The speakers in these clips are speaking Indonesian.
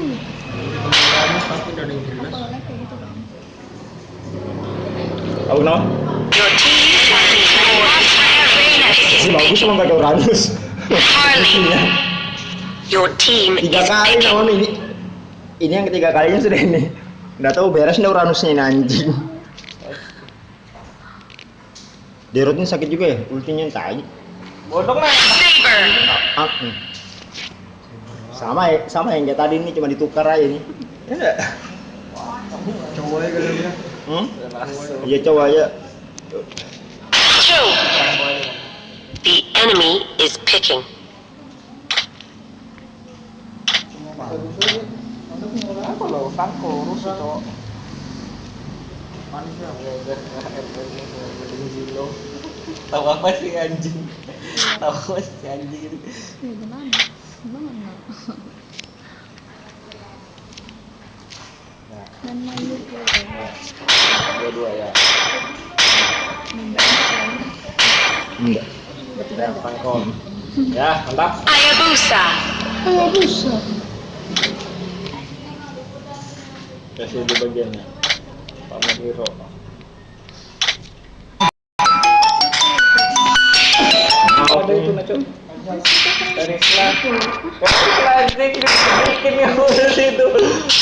kan. Tahu bagus sama nggak ada Uranus. Your team tiga kali nama ini. Ini yang ketiga kalinya sudah ini. Nggak tahu beres nih Uranusnya ini anjing. Derotnya sakit juga ya, ultinya entah aja. bodong lah Saber. Ah, hmm. Sama ya, sama yang kayak tadi ini cuma ditukar aja nih. Ya cowok ya kali dia Hmm? Iya coba aja. Two. The enemy is picking. apa lo tangko rusuh cowok ya tahu apa sih anjing tahu apa sih anjing Ya gimana? Gimana? Dan malu ya. dua-dua ya. Enggak. Bertiga ya ada. tangkol ya mantap Hayabusa. Oh, bisa. kasih di bagiannya Pak Hero ada itu Nacho dari selaku plastik bikin yang udah itu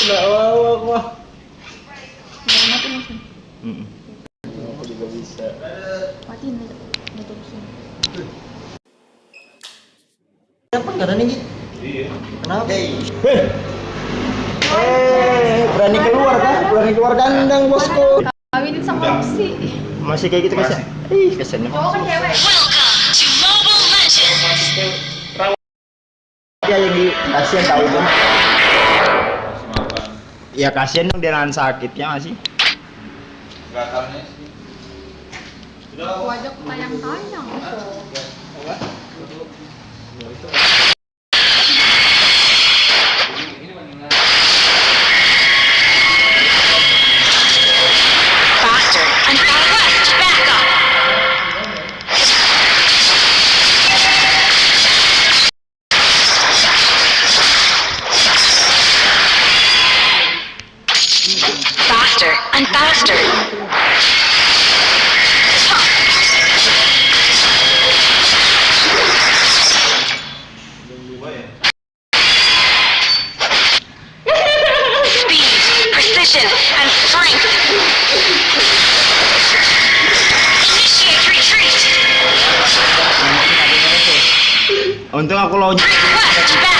nggak mau aku mah Udah mati langsung. Mm-mm. aku juga bisa Matiin aja. Udah terusin. Apa enggak ada nih? Kenapa? Hei. Eh, berani keluar kan? Berani keluar kandang bosku. Kawinin sama Roxy. Masih kayak gitu kasih. Ih. Cowok kan cewek. Kasihan tahu itu. Ya kasihan dong dia nahan sakitnya masih. Aku ajak tayang-tayang. Faster and faster. Speed, precision, and strength. Initiate retreat. Untung aku lawan Request backup.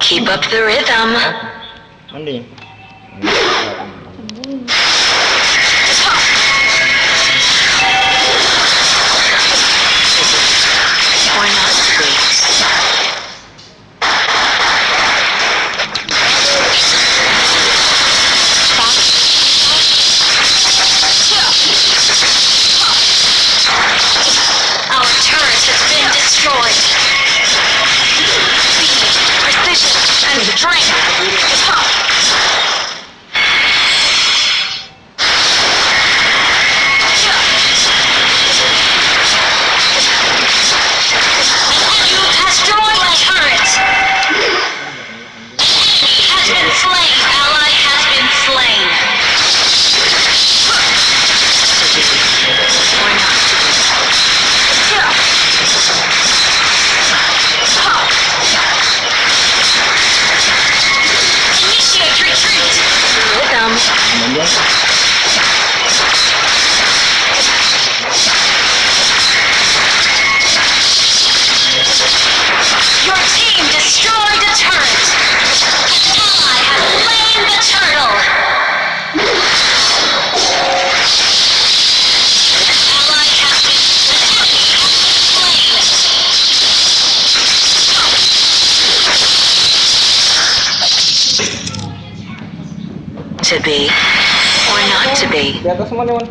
Keep up the rhythm. To be or not to be. Di atas semua nih,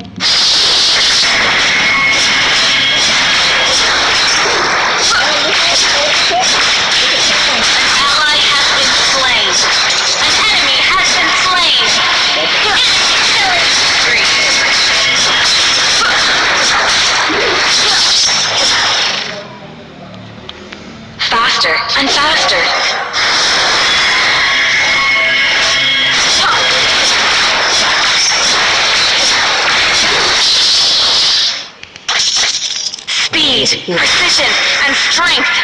strength.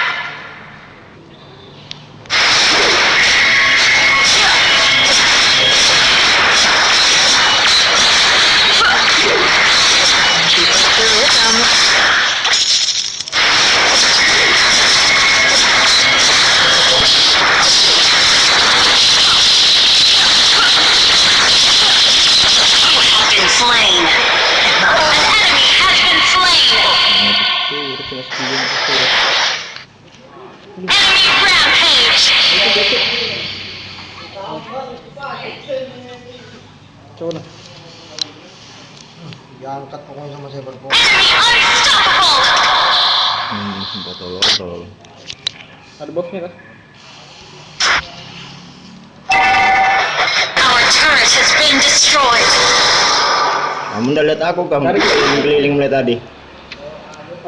Our turret has been destroyed. Kamu udah lihat aku kamu Tarik. keliling mulai tadi.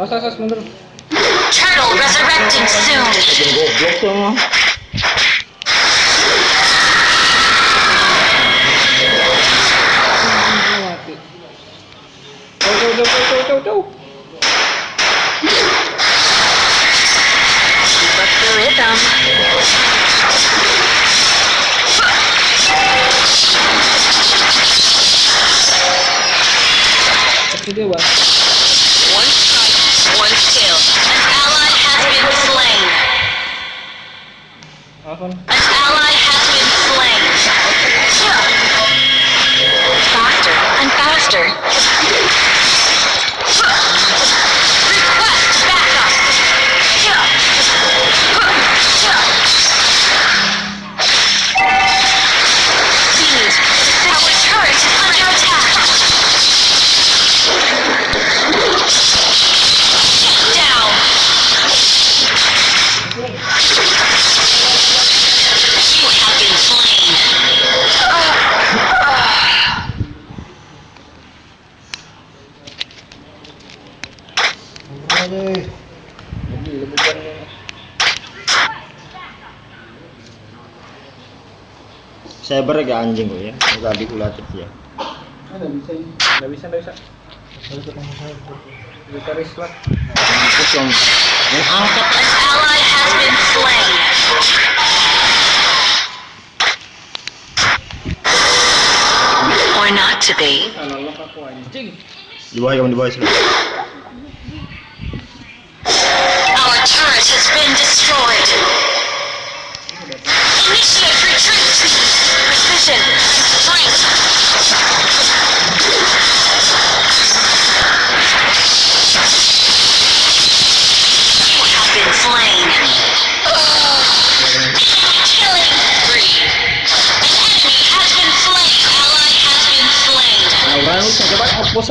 Awas, awas, mundur. Turtle resurrecting soon. Goblok mati. Jauh, jauh, jauh, jauh, jauh, jauh, them. That's a good one. One strike, one kill. An ally has been slain. Awesome. Aja. Lebih, lebih kan. Saya beragak anjing kok ya. Enggak dikulatif ya. Nggak bisa. Nggak bisa, nggak bisa. Bisa risk lah. Terus yang yang angkat An ally has been slain. Or not to be. Anjing. di bawah kamu di bawah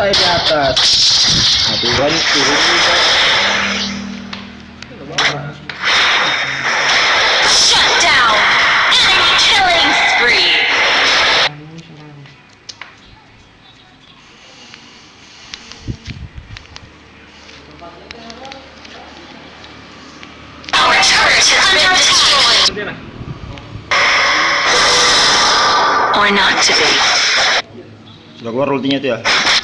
saya di atas aduan turun Or not to be. Sudah keluar ultinya tuh ya.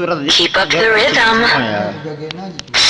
surat. Keep up the rhythm. Oh, yeah.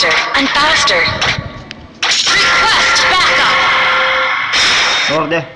faster and faster. Request backup! Over there.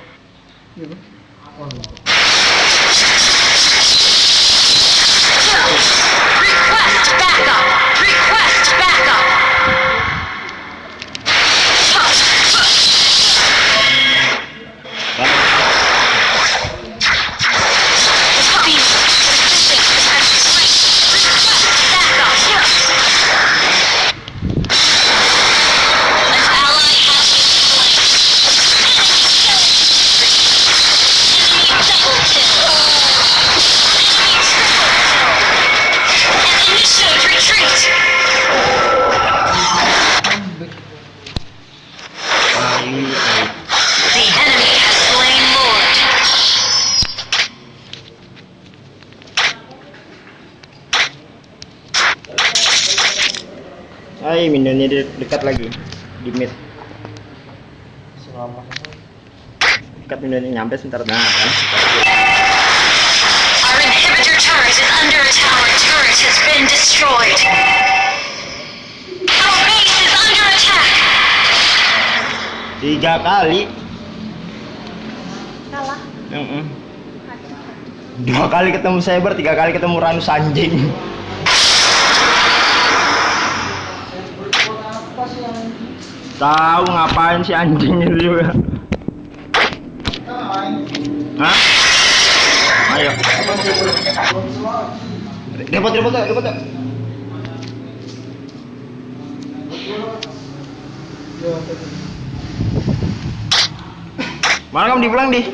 dekat lagi di mid. Selama. Dekat udah nyampe sebentar nah kan? Our tiga kali. Kalah. Dua kali ketemu cyber tiga kali ketemu ranus anjing. Tahu ngapain si anjing itu juga. Hah? Ayo. Repot repot repot. Mana kamu dipulang di?